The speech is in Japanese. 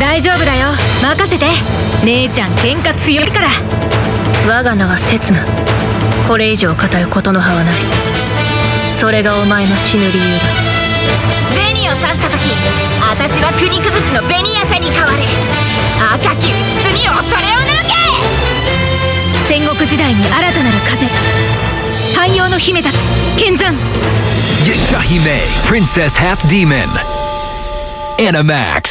大丈夫だよ。任せて。姉ちゃん喧嘩強いから。我が名は刹那。これ以上語ることの葉はない。それがお前の死ぬ理由だ。紅を刺した時私は国崩しの紅朝に変わる。赤きうつつに恐れを抜け！戦国時代に新たなる風。汎用の姫たち剣山。Yashahime, Princess Half クス